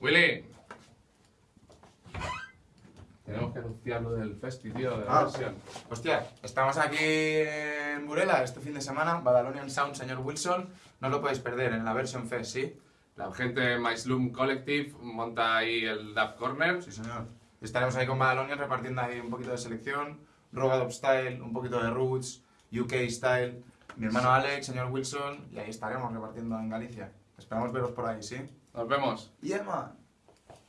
Willy. Tenemos que anunciar lo del festi, tío, de la Ah. versión. Hostia, estamos aquí en Burela este fin de semana, Badalonian Sound, señor Wilson. No lo podéis perder en la Version Fest, ¿sí? La gente de My Slum Collective monta ahí el Dub Corner. Sí, señor. Estaremos ahí con Badalonian repartiendo ahí un poquito de selección, Rogadop Style, un poquito de Roots, UK Style, mi hermano Alex, señor Wilson, y ahí estaremos repartiendo en Galicia. Esperamos veros por ahí, ¿sí? Nos vemos. Yeah, man.